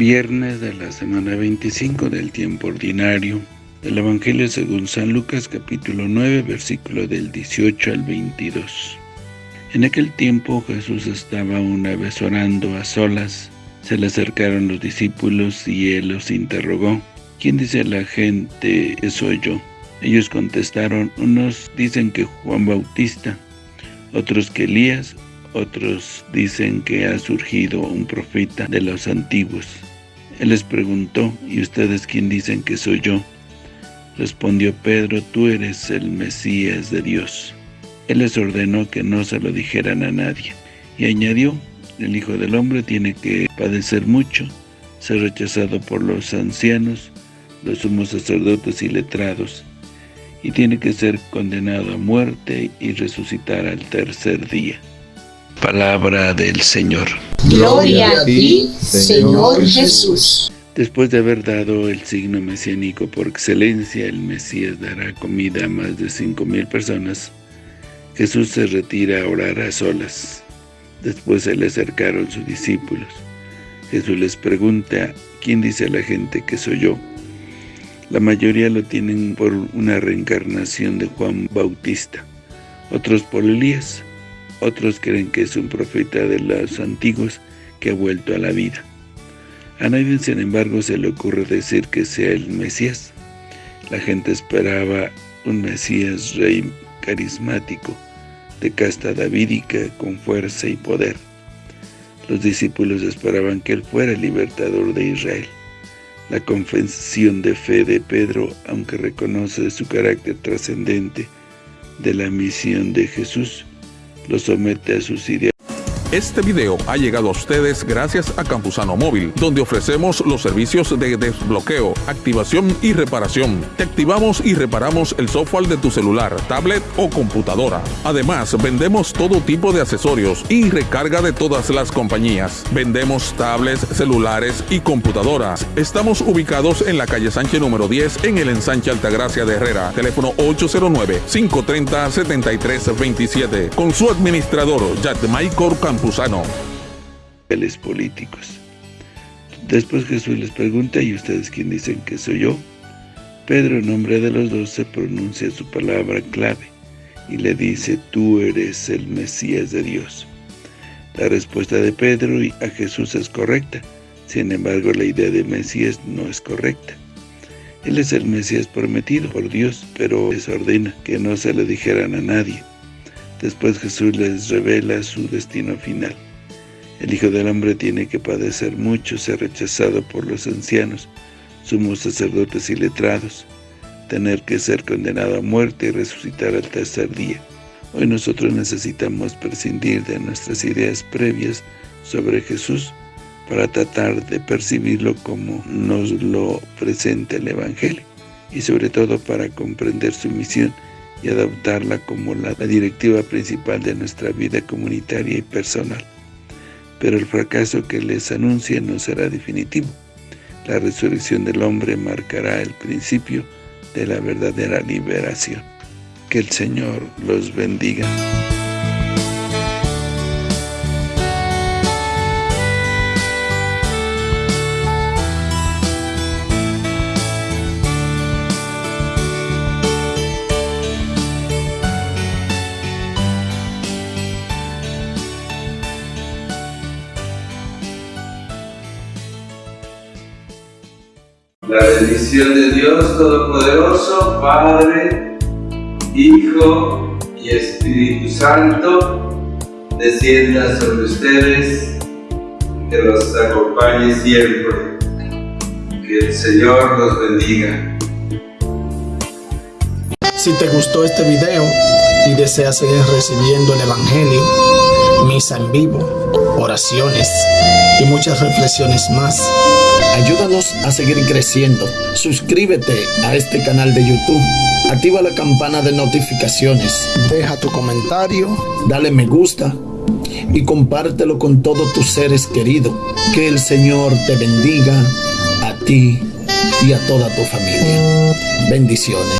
viernes de la semana 25 del tiempo ordinario del Evangelio según San Lucas capítulo 9 versículo del 18 al 22. En aquel tiempo Jesús estaba una vez orando a solas, se le acercaron los discípulos y él los interrogó, ¿quién dice la gente soy yo? Ellos contestaron, unos dicen que Juan Bautista, otros que Elías, otros dicen que ha surgido un profeta de los antiguos. Él les preguntó, ¿y ustedes quién dicen que soy yo? Respondió Pedro, tú eres el Mesías de Dios. Él les ordenó que no se lo dijeran a nadie. Y añadió, el Hijo del Hombre tiene que padecer mucho, ser rechazado por los ancianos, los sumos sacerdotes y letrados, y tiene que ser condenado a muerte y resucitar al tercer día. Palabra del Señor. Gloria a ti, Señor Jesús. Después de haber dado el signo mesiánico por excelencia, el Mesías dará comida a más de cinco mil personas. Jesús se retira a orar a solas. Después se le acercaron sus discípulos. Jesús les pregunta, ¿quién dice la gente que soy yo? La mayoría lo tienen por una reencarnación de Juan Bautista, otros por Elías, otros creen que es un profeta de los antiguos que ha vuelto a la vida. A nadie, sin embargo, se le ocurre decir que sea el Mesías. La gente esperaba un Mesías rey carismático, de casta davídica, con fuerza y poder. Los discípulos esperaban que él fuera el libertador de Israel. La confesión de fe de Pedro, aunque reconoce su carácter trascendente de la misión de Jesús, lo somete a sus ideas. Este video ha llegado a ustedes gracias a Campusano Móvil, donde ofrecemos los servicios de desbloqueo, activación y reparación. Te activamos y reparamos el software de tu celular, tablet o computadora. Además, vendemos todo tipo de accesorios y recarga de todas las compañías. Vendemos tablets, celulares y computadoras. Estamos ubicados en la calle Sánchez número 10 en el ensanche Altagracia de Herrera. Teléfono 809-530-7327. Con su administrador, Michael Campusano políticos. Después Jesús les pregunta, ¿y ustedes quién dicen que soy yo? Pedro, en nombre de los dos, se pronuncia su palabra clave y le dice, tú eres el Mesías de Dios. La respuesta de Pedro a Jesús es correcta, sin embargo la idea de Mesías no es correcta. Él es el Mesías prometido por Dios, pero les ordena que no se lo dijeran a nadie. Después Jesús les revela su destino final. El Hijo del Hombre tiene que padecer mucho, ser rechazado por los ancianos, sumos sacerdotes y letrados, tener que ser condenado a muerte y resucitar al tercer día. Hoy nosotros necesitamos prescindir de nuestras ideas previas sobre Jesús para tratar de percibirlo como nos lo presenta el Evangelio y sobre todo para comprender su misión y adoptarla como la, directiva principal de nuestra vida comunitaria y personal. Pero el fracaso que les anuncia no será definitivo. La resurrección del hombre marcará el principio de la verdadera liberación. Que el Señor los bendiga. La bendición de Dios Todopoderoso, Padre, Hijo y Espíritu Santo, descienda sobre ustedes, que los acompañe siempre. Que el Señor los bendiga. Si te gustó este video y deseas seguir recibiendo el Evangelio, misa en vivo, oraciones y muchas reflexiones más, Ayúdanos a seguir creciendo. Suscríbete a este canal de YouTube. Activa la campana de notificaciones. Deja tu comentario. Dale me gusta. Y compártelo con todos tus seres queridos. Que el Señor te bendiga a ti y a toda tu familia. Bendiciones.